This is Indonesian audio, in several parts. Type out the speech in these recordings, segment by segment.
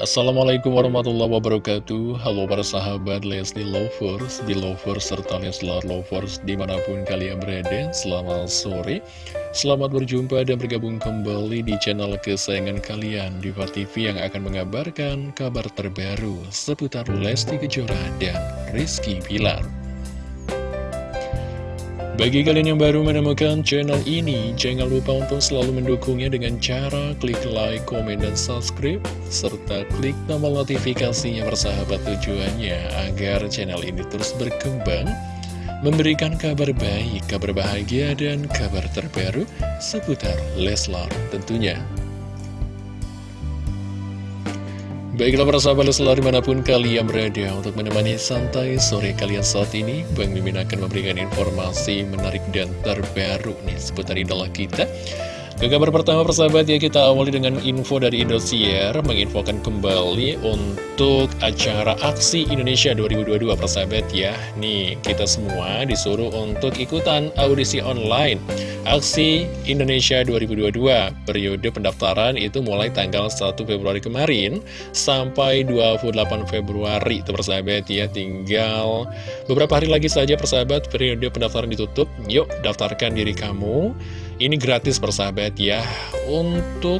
Assalamualaikum warahmatullahi wabarakatuh. Halo para sahabat Leslie Lovers, Belovers, serta Leslar Lovers di mana pun kalian berada Selamat sore. Selamat berjumpa dan bergabung kembali di channel kesayangan kalian Diva TV yang akan mengabarkan kabar terbaru seputar Lesti Kejora dan Rizky Pilar bagi kalian yang baru menemukan channel ini, jangan lupa untuk selalu mendukungnya dengan cara klik like, komen, dan subscribe, serta klik tombol notifikasinya bersahabat tujuannya agar channel ini terus berkembang, memberikan kabar baik, kabar bahagia, dan kabar terbaru seputar Leslar tentunya. Baiklah para sahabat selalu di mana pun kalian berada untuk menemani santai sore kalian saat ini Bang Mimin akan memberikan informasi menarik dan terbaru nih seputar idola kita ke kabar pertama persahabat ya kita awali dengan info dari Indosiar menginfokan kembali untuk acara Aksi Indonesia 2022 persahabat ya. Nih kita semua disuruh untuk ikutan audisi online Aksi Indonesia 2022 Periode pendaftaran itu mulai tanggal 1 Februari kemarin sampai 28 Februari itu persahabat ya. Tinggal beberapa hari lagi saja persahabat periode pendaftaran ditutup. Yuk daftarkan diri kamu ini gratis persahabat ya Untuk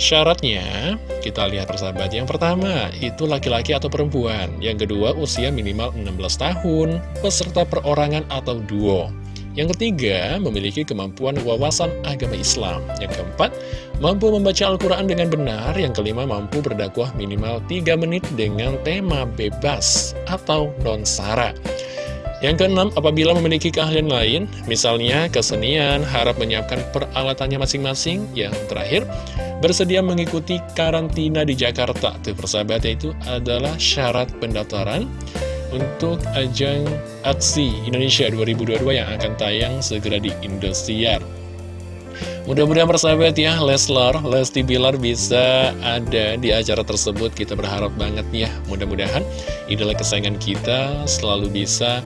syaratnya kita lihat persahabat Yang pertama itu laki-laki atau perempuan Yang kedua usia minimal 16 tahun Peserta perorangan atau duo yang ketiga, memiliki kemampuan wawasan agama Islam. Yang keempat, mampu membaca Al-Quran dengan benar. Yang kelima, mampu berdakwah minimal 3 menit dengan tema bebas atau non-sara. Yang keenam, apabila memiliki keahlian lain, misalnya kesenian, harap menyiapkan peralatannya masing-masing. Yang terakhir, bersedia mengikuti karantina di Jakarta. Tuh persahabatnya itu adalah syarat pendaftaran untuk ajang aksi Indonesia 2022 yang akan tayang segera di Indosiar. Mudah-mudahan persahabat ya, Leslar, Lesti Bilar bisa ada di acara tersebut. Kita berharap banget ya, mudah-mudahan idola kesayangan kita selalu bisa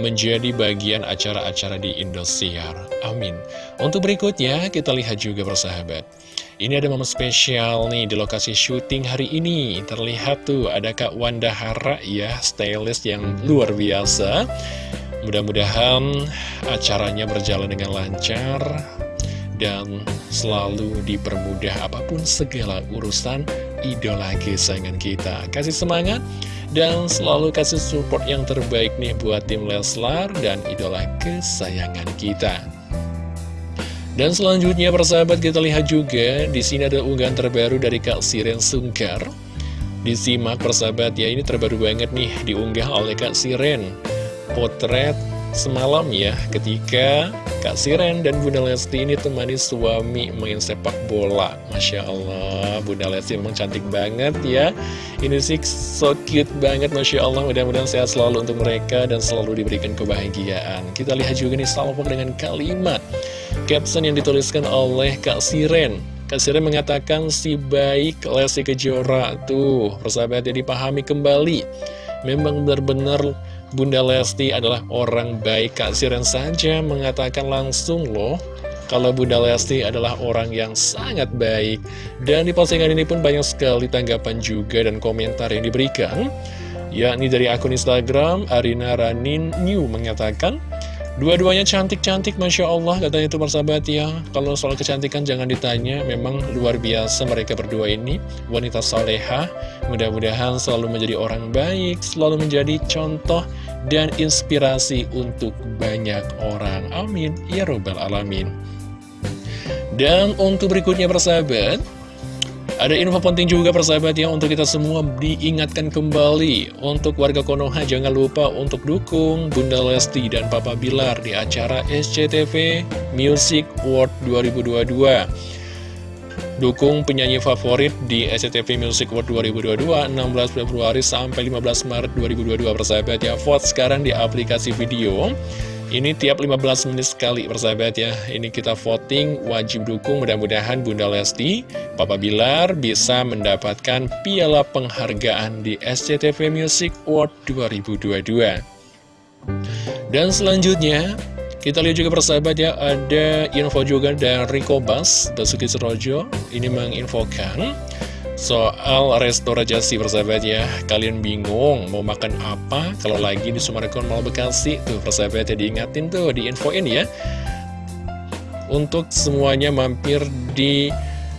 menjadi bagian acara-acara di Indosiar. Amin. Untuk berikutnya, kita lihat juga persahabat. Ini ada momen spesial nih di lokasi syuting hari ini. Terlihat tuh ada Kak Wanda Hara ya, stylist yang luar biasa. Mudah-mudahan acaranya berjalan dengan lancar dan selalu dipermudah apa pun segala urusan idola kesayangan kita. Kasih semangat dan selalu kasih support yang terbaik nih buat tim Leslar dan idola kesayangan kita. Dan selanjutnya persahabat kita lihat juga di sini ada unggahan terbaru dari Kak Siren Sungkar. Disimak persahabat ya ini terbaru banget nih diunggah oleh Kak Siren. Potret semalam ya ketika Kak Siren dan Bunda Lesti ini temani suami main sepak bola. Masya Allah Bunda Lesti memang cantik banget ya. Ini sih so cute banget Masya Allah. Mudah-mudahan sehat selalu untuk mereka dan selalu diberikan kebahagiaan. Kita lihat juga nih salvo dengan kalimat Caption yang dituliskan oleh Kak Siren. Kak Siren mengatakan si baik Lesti Kejora. Tuh persahabatnya dipahami kembali. Memang benar-benar Bunda Lesti adalah orang baik. Kak Siren saja mengatakan langsung loh kalau Bunda Lesti adalah orang yang sangat baik. Dan di postingan ini pun banyak sekali tanggapan juga dan komentar yang diberikan. Yakni dari akun Instagram Arina Ranin New mengatakan Dua-duanya cantik-cantik Masya Allah katanya itu persahabat ya. Kalau soal kecantikan jangan ditanya. Memang luar biasa mereka berdua ini Wanita soleha. Mudah-mudahan selalu menjadi orang baik Selalu menjadi contoh dan inspirasi untuk banyak orang. Amin. Ya Robbal Alamin. Dan untuk berikutnya persahabat ada info penting juga persahabat ya untuk kita semua diingatkan kembali. Untuk warga Konoha jangan lupa untuk dukung Bunda Lesti dan Papa Bilar di acara SCTV Music World 2022 Dukung penyanyi favorit di SCTV Music World 2022 16 Februari sampai 15 Maret 2022 persahabat ya. Vote sekarang di aplikasi video ini tiap 15 menit sekali persahabat ya. Ini kita voting wajib dukung. Mudah-mudahan Bunda Lesti Papa Bilar bisa mendapatkan piala penghargaan di SCTV Music Award 2022 Dan selanjutnya kita lihat juga persahabat ya Ada info juga dari Kobas Basuki Serojo Ini menginfokan soal restorasi persahabat ya Kalian bingung mau makan apa? Kalau lagi di Sumarekon Mall Bekasi Tuh persahabat ya diingatin tuh diinfoin ya. Untuk semuanya mampir di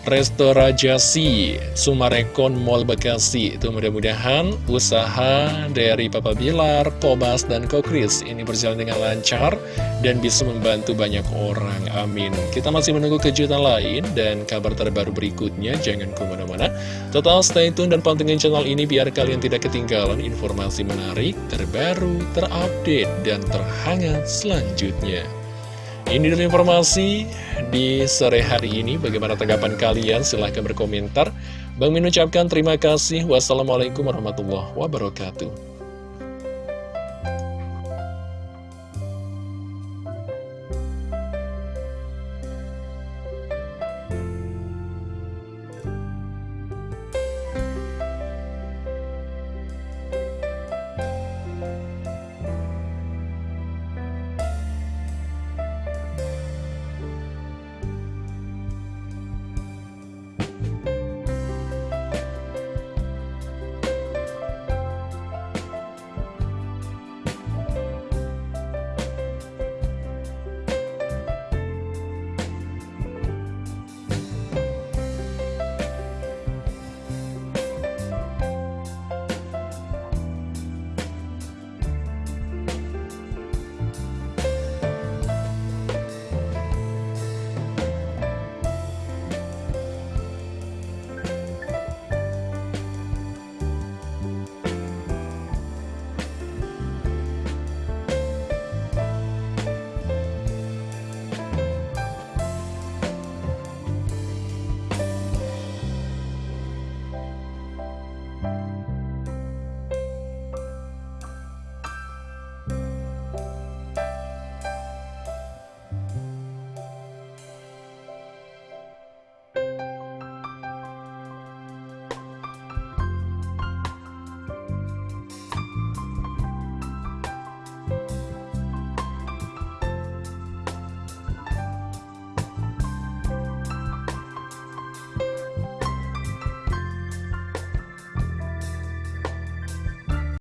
Restorajasi Sumarekon Mall Bekasi. Itu mudah-mudahan usaha dari Papa Bilar, Kobas, dan Kokris Ini berjalan dengan lancar dan bisa membantu banyak orang. Amin. Kita masih menunggu kejutan lain dan kabar terbaru berikutnya. Jangan ke mana-mana. Total stay tune dan pantengin channel ini Biar kalian tidak ketinggalan informasi menarik, terbaru, terupdate, dan terhangat selanjutnya ini dulu informasi di sore hari ini. Bagaimana tanggapan kalian? Silahkan berkomentar. Bang Min ucapkan terima kasih. Wassalamualaikum warahmatullahi wabarakatuh.